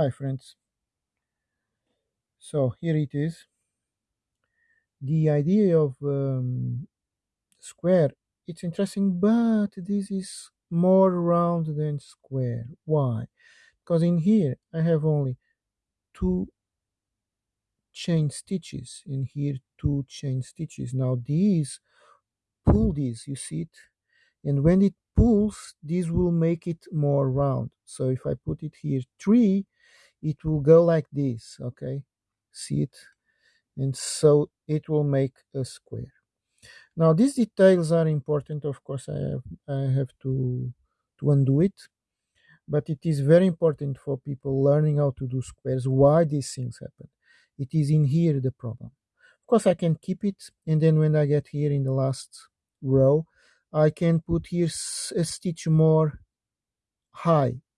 Hi friends. So here it is. The idea of um, square, it's interesting, but this is more round than square. Why? Because in here I have only two chain stitches. In here two chain stitches. Now these pull this, you see it? And when it pulls, this will make it more round. So if I put it here three, it will go like this, okay? See it? and so it will make a square. Now these details are important, of course I have, I have to, to undo it, but it is very important for people learning how to do squares, why these things happen. It is in here the problem. Of course I can keep it, and then when I get here in the last row, I can put here a stitch more high,